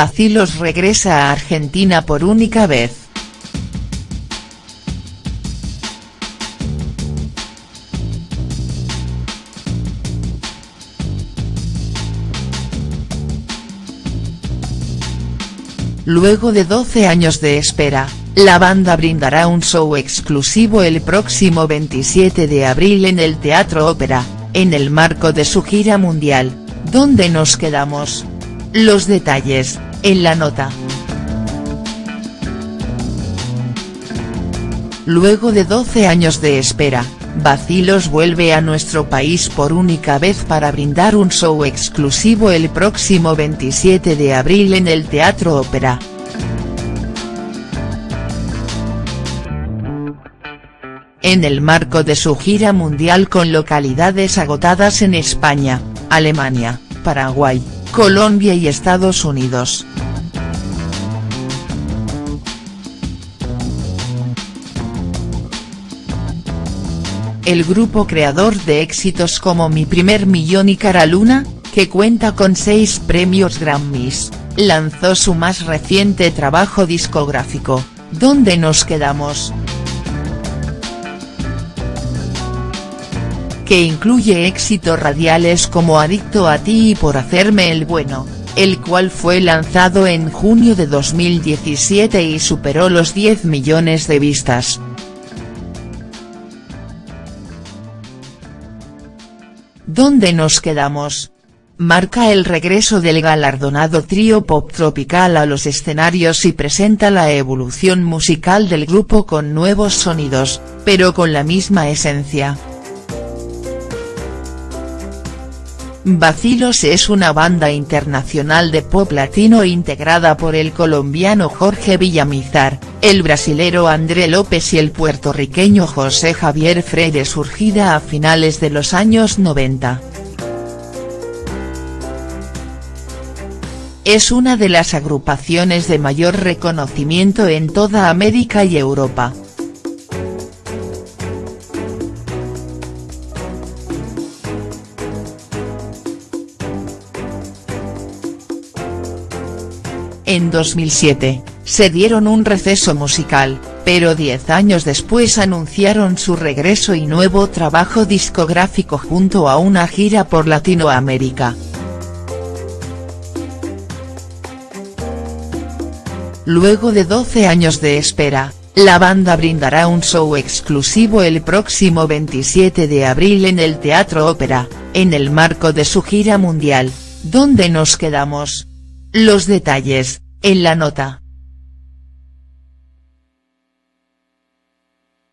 Bacilos regresa a Argentina por única vez. Luego de 12 años de espera, la banda brindará un show exclusivo el próximo 27 de abril en el Teatro Ópera, en el marco de su gira mundial, ¿Dónde nos quedamos? Los detalles, en la nota. Luego de 12 años de espera, Bacilos vuelve a nuestro país por única vez para brindar un show exclusivo el próximo 27 de abril en el Teatro Ópera. En el marco de su gira mundial con localidades agotadas en España, Alemania, Paraguay, Colombia y Estados Unidos. El grupo creador de éxitos como Mi Primer Millón y Cara Luna, que cuenta con seis premios Grammys, lanzó su más reciente trabajo discográfico, ¿Dónde nos quedamos?. que incluye éxitos radiales como Adicto a ti y Por hacerme el bueno, el cual fue lanzado en junio de 2017 y superó los 10 millones de vistas. ¿Dónde nos quedamos? Marca el regreso del galardonado trío pop tropical a los escenarios y presenta la evolución musical del grupo con nuevos sonidos, pero con la misma esencia. Bacilos es una banda internacional de pop latino integrada por el colombiano Jorge Villamizar, el brasilero André López y el puertorriqueño José Javier Freire surgida a finales de los años 90. Es una de las agrupaciones de mayor reconocimiento en toda América y Europa. En 2007, se dieron un receso musical, pero diez años después anunciaron su regreso y nuevo trabajo discográfico junto a una gira por Latinoamérica. Luego de 12 años de espera, la banda brindará un show exclusivo el próximo 27 de abril en el Teatro Ópera, en el marco de su gira mundial, ¿Dónde nos quedamos?. Los detalles, en la nota.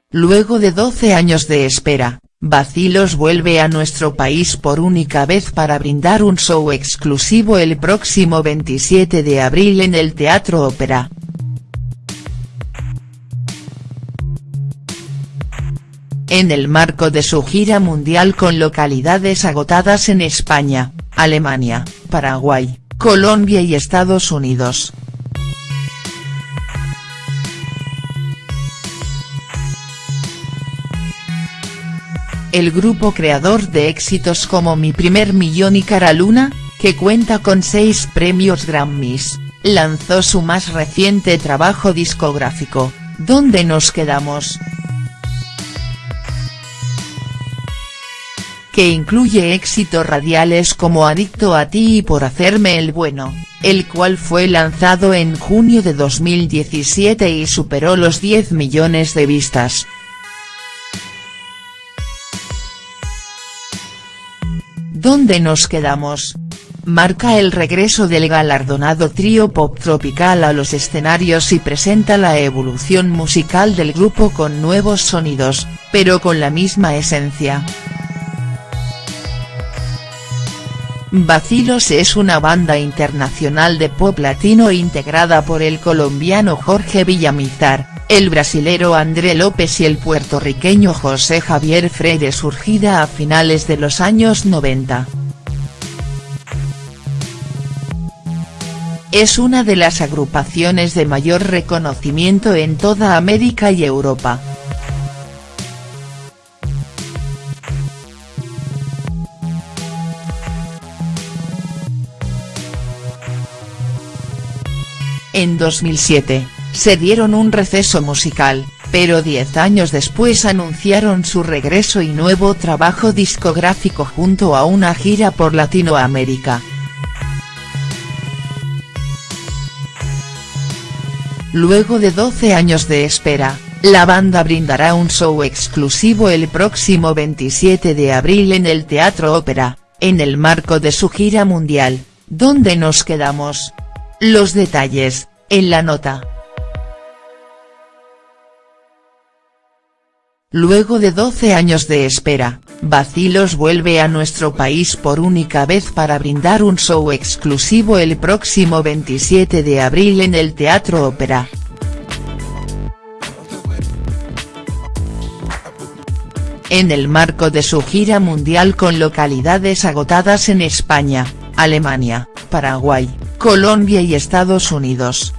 Luego de 12 años de espera, Bacilos vuelve a nuestro país por única vez para brindar un show exclusivo el próximo 27 de abril en el Teatro Ópera. En el marco de su gira mundial con localidades agotadas en España, Alemania, Paraguay, Colombia y Estados Unidos. El grupo creador de éxitos como Mi Primer Millón y Cara Luna, que cuenta con seis premios Grammys, lanzó su más reciente trabajo discográfico, ¿Dónde nos quedamos?. Que incluye éxitos radiales como Adicto a ti y Por hacerme el bueno, el cual fue lanzado en junio de 2017 y superó los 10 millones de vistas. ¿Dónde nos quedamos? Marca el regreso del galardonado trío pop tropical a los escenarios y presenta la evolución musical del grupo con nuevos sonidos, pero con la misma esencia. Bacilos es una banda internacional de pop latino integrada por el colombiano Jorge Villamizar, el brasilero André López y el puertorriqueño José Javier Freire surgida a finales de los años 90. Es una de las agrupaciones de mayor reconocimiento en toda América y Europa. En 2007, se dieron un receso musical, pero 10 años después anunciaron su regreso y nuevo trabajo discográfico junto a una gira por Latinoamérica. Luego de 12 años de espera, la banda brindará un show exclusivo el próximo 27 de abril en el Teatro Ópera, en el marco de su gira mundial, ¿Dónde nos quedamos? Los detalles, en la nota. Luego de 12 años de espera, Vacilos vuelve a nuestro país por única vez para brindar un show exclusivo el próximo 27 de abril en el Teatro Ópera. En el marco de su gira mundial con localidades agotadas en España, Alemania, Paraguay, Colombia y Estados Unidos.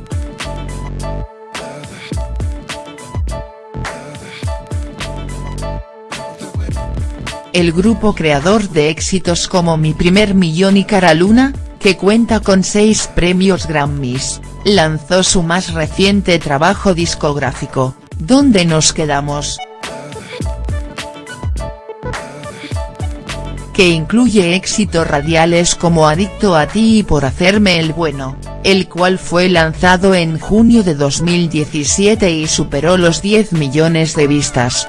el grupo creador de éxitos como Mi Primer Millón y Cara Luna, que cuenta con seis premios Grammys, lanzó su más reciente trabajo discográfico, ¿Dónde nos quedamos?. Que incluye éxitos radiales como Adicto a ti y Por hacerme el bueno, el cual fue lanzado en junio de 2017 y superó los 10 millones de vistas.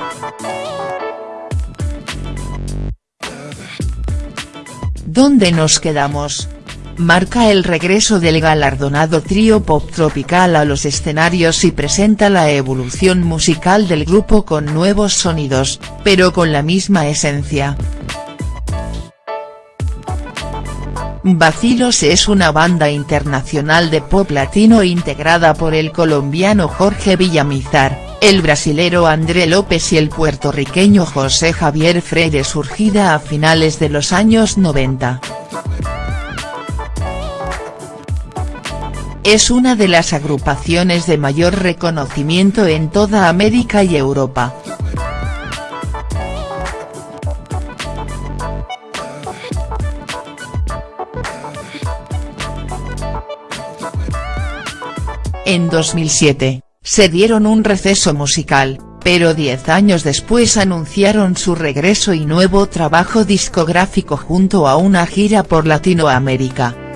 ¿Dónde nos quedamos? Marca el regreso del galardonado trío pop tropical a los escenarios y presenta la evolución musical del grupo con nuevos sonidos, pero con la misma esencia. Vacilos es una banda internacional de pop latino integrada por el colombiano Jorge Villamizar, el brasilero André López y el puertorriqueño José Javier Freire surgida a finales de los años 90. Es una de las agrupaciones de mayor reconocimiento en toda América y Europa. En 2007, se dieron un receso musical, pero 10 años después anunciaron su regreso y nuevo trabajo discográfico junto a una gira por Latinoamérica.